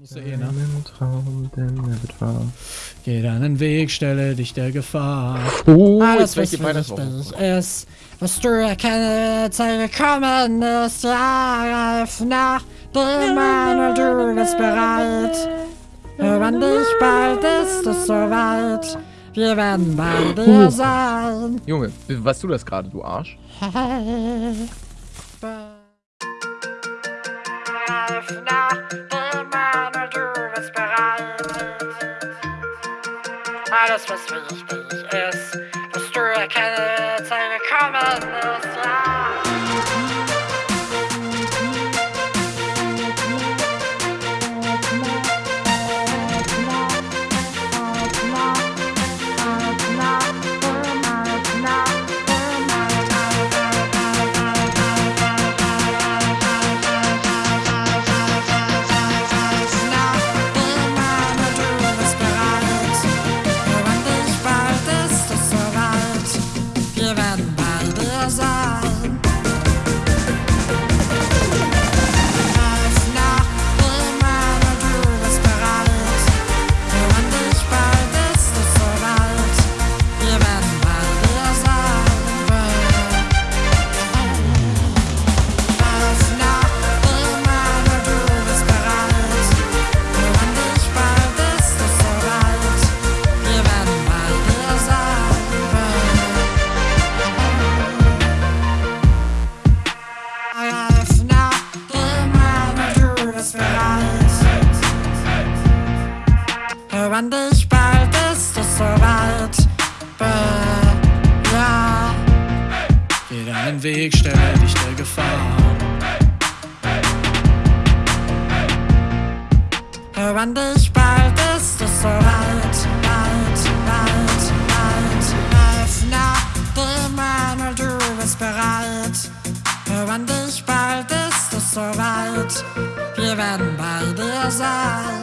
Musst du eh, ne? Einen Traum, denn er wird wahr. Geh deinen Weg, stelle dich der Gefahr. Oh, Alles, was Weihnachtswoche. billig ist, was du erkenne, Zeit gekommen ist, ja, reif nach dem Mann, du bist bereit. Hören dich, bald ist es soweit. Wir werden bei dir sein. Junge, was du das gerade, du Arsch? Reif nach Alles, was wichtig ist, was du erkenne, Zeit gekommen ist, Hören dich, bald ist es soweit. Ja. Geh deinen Weg, stelle dich der Gefahr. Hören dich, bald ist es soweit. Weit, weit, weit. Greif nach dem Mann und du bist bereit. Hören dich, bald ist es soweit. Wir werden bei dir sein.